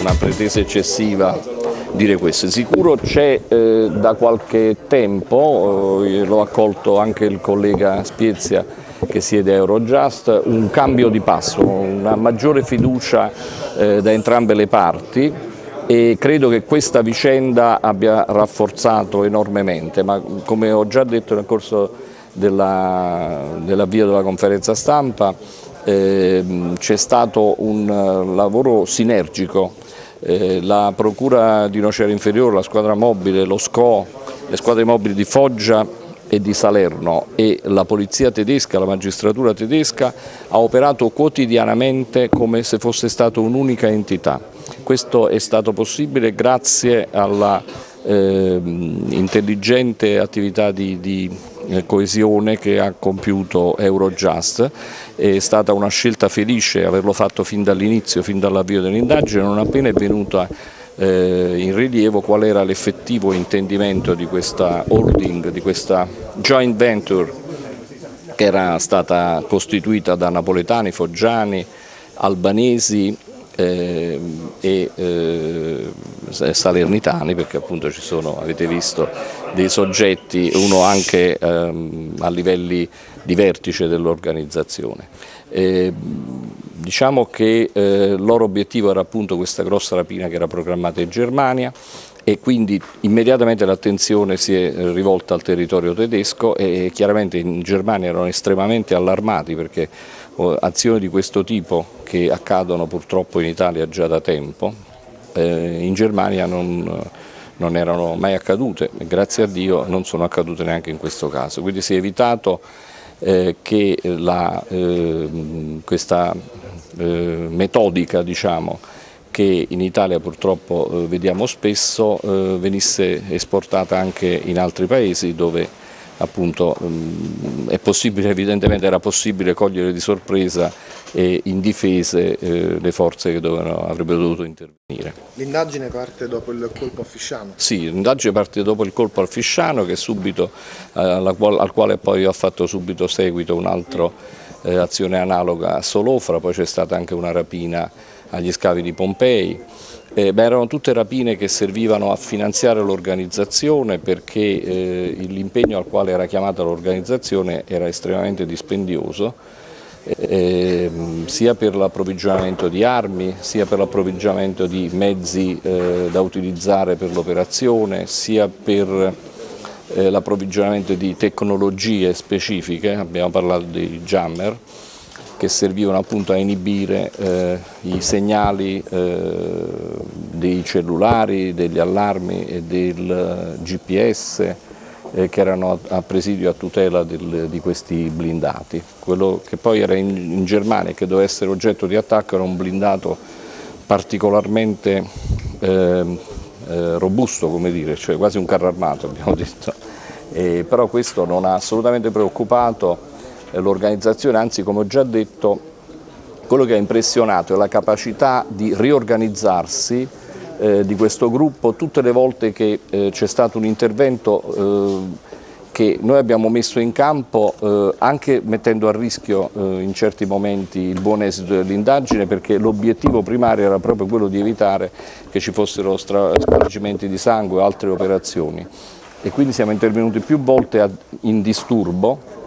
una pretesa eccessiva dire questo. Sicuro c'è eh, da qualche tempo, eh, l'ho accolto anche il collega Spiezia che siede a Eurojust, un cambio di passo, una maggiore fiducia eh, da entrambe le parti e credo che questa vicenda abbia rafforzato enormemente, ma come ho già detto nel corso dell'avvio della, della conferenza stampa c'è stato un eh, lavoro sinergico, eh, la Procura di Nocera Inferiore, la squadra mobile, lo SCO, le squadre mobili di Foggia e di Salerno e la polizia tedesca, la magistratura tedesca ha operato quotidianamente come se fosse stata un'unica entità. Questo è stato possibile grazie alla eh, intelligente attività di, di coesione che ha compiuto Eurojust, è stata una scelta felice averlo fatto fin dall'inizio, fin dall'avvio dell'indagine, non appena è venuta eh, in rilievo qual era l'effettivo intendimento di questa holding, di questa joint venture che era stata costituita da napoletani, foggiani, albanesi eh, e eh, salernitani perché appunto ci sono, avete visto, dei soggetti, uno anche ehm, a livelli di vertice dell'organizzazione. Eh, diciamo che eh, loro obiettivo era appunto questa grossa rapina che era programmata in Germania e quindi immediatamente l'attenzione si è rivolta al territorio tedesco e chiaramente in Germania erano estremamente allarmati perché azioni di questo tipo che accadono purtroppo in Italia già da tempo, eh, in Germania non, non, erano mai accadute. Grazie a Dio non sono accadute neanche in questo caso, quindi si è evitato eh, che la, eh, questa eh, metodica diciamo, che in Italia purtroppo eh, vediamo spesso eh, venisse esportata anche in altri paesi dove appunto mm, è possibile, evidentemente era possibile cogliere di sorpresa e indifese eh, le forze che dovevano, avrebbero dovuto intervenire. L'indagine parte dopo il colpo a Fisciano? Sì, l'indagine parte dopo il colpo al Fisciano che subito, eh, al quale poi ho fatto subito seguito un'altra eh, azione analoga a Solofra, poi c'è stata anche una rapina agli scavi di Pompei. Eh, beh, erano tutte rapine che servivano a finanziare l'organizzazione perché eh, l'impegno al quale era chiamata l'organizzazione era estremamente dispendioso eh, sia per l'approvvigionamento di armi, sia per l'approvvigionamento di mezzi eh, da utilizzare per l'operazione, sia per eh, l'approvvigionamento di tecnologie specifiche, abbiamo parlato di jammer, che servivano appunto a inibire eh, i segnali eh, dei cellulari, degli allarmi e del GPS eh, che erano a, presidio a tutela del, di questi blindati. Quello che poi era in, in Germania e che doveva essere oggetto di attacco era un blindato particolarmente ehm, eh, robusto, come dire, cioè quasi un carro armato abbiamo detto. E, però questo non ha assolutamente preoccupato l'organizzazione, anzi come ho già detto quello che ha impressionato è la capacità di riorganizzarsi eh, di questo gruppo. Tutte le volte che eh, c'è stato un intervento eh, che noi abbiamo messo in campo eh, anche mettendo a rischio eh, in certi momenti il buon esito dell'indagine perché l'obiettivo primario era proprio quello di evitare che ci fossero spargimenti di sangue o altre operazioni. E quindi siamo intervenuti più volte in disturbo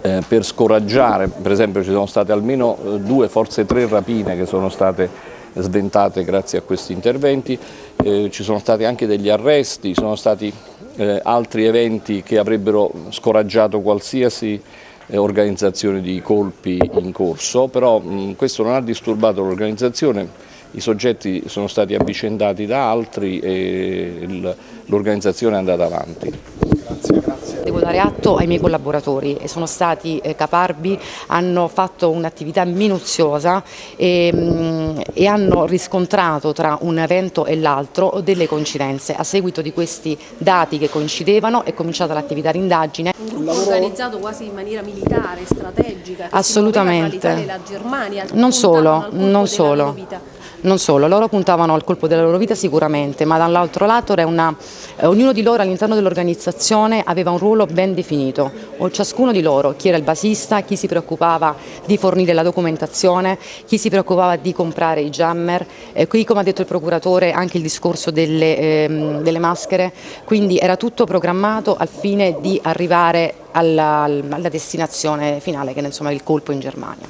eh, per scoraggiare, per esempio ci sono state almeno eh, due, forse tre rapine che sono state sventate grazie a questi interventi, eh, ci sono stati anche degli arresti, sono stati eh, altri eventi che avrebbero scoraggiato qualsiasi eh, organizzazione di colpi in corso, però mh, questo non ha disturbato l'organizzazione, i soggetti sono stati avvicendati da altri e l'organizzazione è andata avanti. Devo dare atto ai miei collaboratori e sono stati eh, caparbi, hanno fatto un'attività minuziosa e, mh, mm, e, hanno riscontrato tra un evento e l'altro delle coincidenze. A seguito di questi dati che coincidevano è cominciata l'attività di indagine. Un gruppo organizzato quasi in maniera militare, strategica, Assolutamente. la Germania. Non solo, non solo. Non solo, loro puntavano al colpo della loro vita sicuramente, ma dall'altro lato una, eh, ognuno di loro all'interno dell'organizzazione aveva un ruolo ben definito, o ciascuno di loro, chi era il basista, chi si preoccupava di fornire la documentazione, chi si preoccupava di comprare i jammer, eh, qui come ha detto il procuratore anche il discorso delle, ehm, delle maschere, quindi era tutto programmato al fine di arrivare alla, alla destinazione finale che è insomma, il colpo in Germania.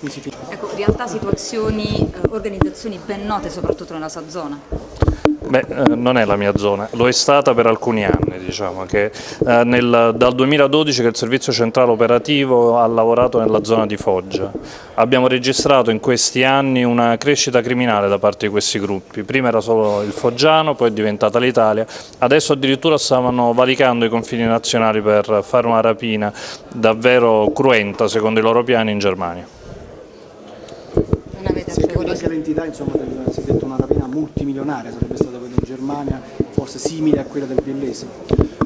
Ecco, realtà, situazioni, eh, organizzazioni ben note soprattutto nella sua zona. Beh, eh, non è la mia zona, lo è stata per alcuni anni, diciamo che eh, nel, dal 2012 che il servizio centrale operativo ha lavorato nella zona di Foggia. Abbiamo registrato in questi anni una crescita criminale da parte di questi gruppi, prima era solo il Foggiano, poi è diventata l'Italia, adesso addirittura stavano valicando i confini nazionali per fare una rapina davvero cruenta secondo i loro piani in Germania. Non avete sì, anche l'entità, insomma, del, si è detto una rapina multimilionaria, sarebbe stata quella in Germania, forse simile a quella del Biellese.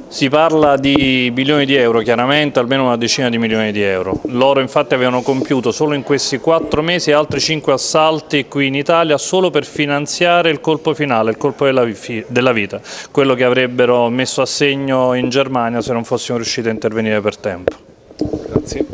Si parla di bilioni di euro, chiaramente almeno una decina di milioni di euro. Loro infatti avevano compiuto solo in questi quattro mesi altri cinque assalti qui in Italia solo per finanziare il colpo finale, il colpo della, della vita, quello che avrebbero messo a segno in Germania se non fossimo riusciti a intervenire per tempo. Grazie.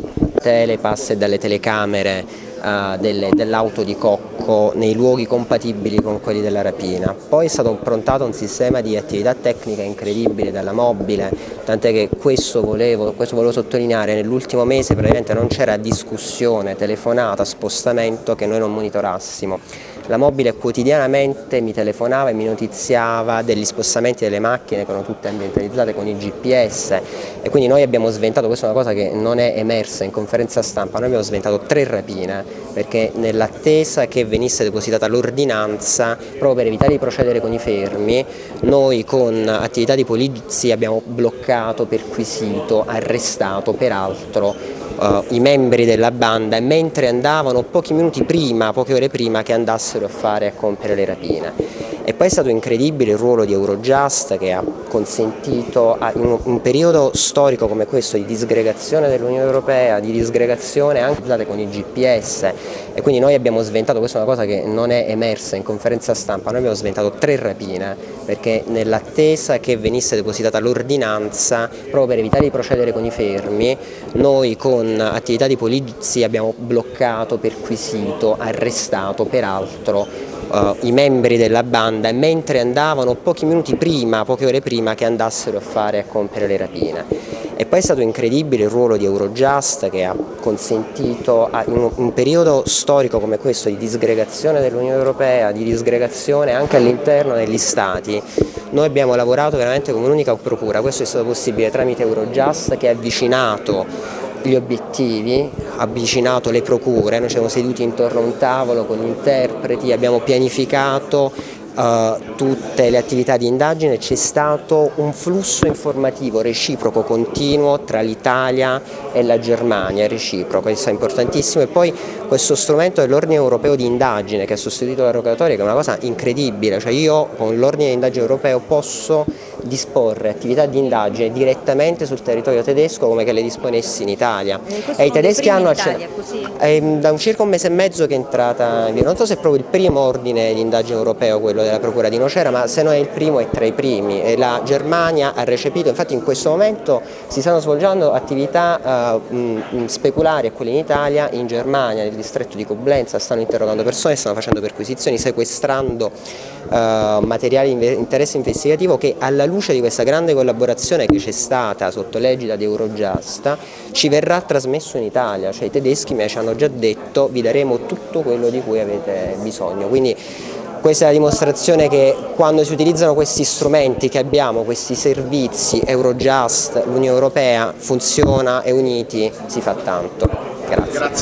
Telepass e dalle telecamere uh, dell'auto di Cocco nei luoghi compatibili con quelli della rapina. Poi è stato improntato un sistema di attività tecnica incredibile dalla mobile, tant'è che questo volevo, questo volevo sottolineare, nell'ultimo mese praticamente non c'era discussione, telefonata, spostamento che noi non monitorassimo la mobile quotidianamente mi telefonava e mi notiziava degli spostamenti delle macchine che erano tutte ambientalizzate con i GPS e quindi noi abbiamo sventato, questa è una cosa che non è emersa in conferenza stampa, noi abbiamo sventato tre rapine perché nell'attesa che venisse depositata l'ordinanza proprio per evitare di procedere con i fermi noi con attività di polizia abbiamo bloccato, perquisito, arrestato peraltro uh, i membri della banda mentre andavano pochi minuti prima, poche ore prima che andassero a fare a compiere le rapine. E poi è stato incredibile il ruolo di Eurojust che ha consentito in un periodo storico come questo di disgregazione dell'Unione Europea, di disgregazione anche con i GPS e quindi noi abbiamo sventato, questa è una cosa che non è emersa in conferenza stampa, noi abbiamo sventato tre rapine perché nell'attesa che venisse depositata l'ordinanza proprio per evitare di procedere con i fermi noi con attività di polizia abbiamo bloccato, perquisito, arrestato peraltro uh, i membri della banda mentre andavano pochi minuti prima, poche ore prima che andassero a fare a compiere le rapine. E poi è stato incredibile il ruolo di Eurojust che ha consentito in un periodo storico come questo di disgregazione dell'Unione Europea, di disgregazione anche all'interno degli Stati, noi abbiamo lavorato veramente come un'unica procura, questo è stato possibile tramite Eurojust che ha avvicinato gli obiettivi, avvicinato le procure, noi siamo seduti intorno a un tavolo con gli interpreti, abbiamo pianificato uh, tutte le attività di indagine, c'è stato un flusso informativo reciproco continuo tra l'Italia e la Germania, reciproco, questo è importantissimo. E poi questo strumento dell'ordine europeo di indagine che ha sostituito la rogatoria che è una cosa incredibile, cioè io con l'ordine di indagine europeo posso disporre attività di indagine direttamente sul territorio tedesco come che le disponessi in Italia. E, i tedeschi hanno accettato. È da un circa un mese e mezzo che è entrata non so se è proprio il primo ordine di indagine europeo quello della Procura di Nocera, ma se non è il primo è tra i primi e la Germania ha recepito, infatti in questo momento si stanno svolgendo attività uh, mh, speculari a quelle in Italia, in Germania, nel distretto di Coblenza, stanno interrogando persone, stanno facendo perquisizioni, sequestrando uh, materiali di interesse investigativo che alla luce di questa grande collaborazione che c'è stata sotto l'egida di Eurojust ci verrà trasmesso in Italia, cioè i tedeschi mi hanno già detto vi daremo tutto quello di cui avete bisogno. Quindi questa è la dimostrazione che quando si utilizzano questi strumenti che abbiamo, questi servizi, Eurojust, l'Unione Europea, funziona e uniti si fa tanto. Grazie. Grazie.